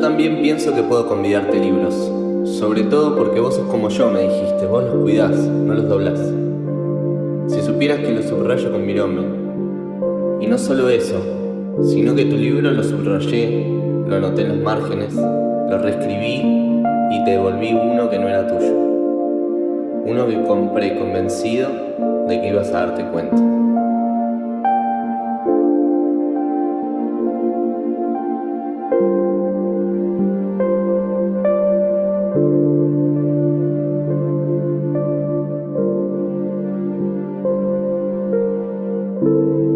también pienso que puedo convidarte libros. Sobre todo porque vos sos como yo, me dijiste. Vos los cuidás, no los doblás. Si supieras que los subrayo con mi nombre. Y no solo eso, sino que tu libro lo subrayé, lo anoté en los márgenes, lo reescribí y te devolví uno que no era tuyo. Uno que compré convencido de que ibas a darte cuenta. you.